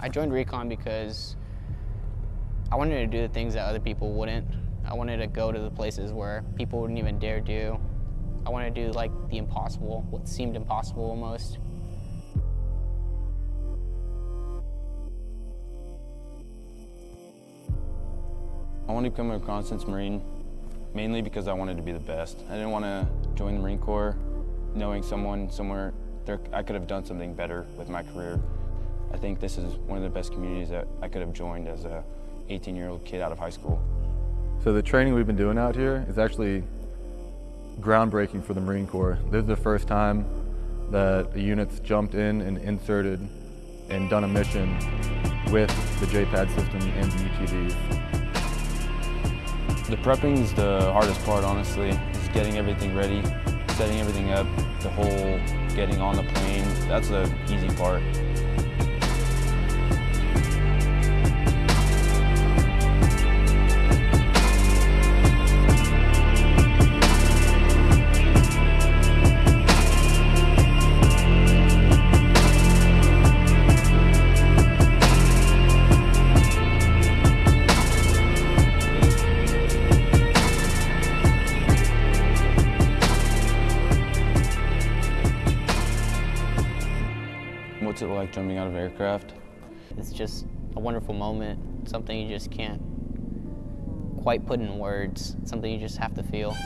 I joined Recon because I wanted to do the things that other people wouldn't. I wanted to go to the places where people wouldn't even dare do. I wanted to do like the impossible, what seemed impossible almost. I wanted to become a reconnaissance Marine mainly because I wanted to be the best. I didn't want to join the Marine Corps knowing someone somewhere there, I could have done something better with my career. I think this is one of the best communities that I could have joined as a 18-year-old kid out of high school. So the training we've been doing out here is actually groundbreaking for the Marine Corps. This is the first time that a unit's jumped in and inserted and done a mission with the JPAD system and the UTVs. The prepping is the hardest part, honestly, is getting everything ready, setting everything up, the whole getting on the plane. That's the easy part. What's it like jumping out of aircraft? It's just a wonderful moment, something you just can't quite put in words, something you just have to feel.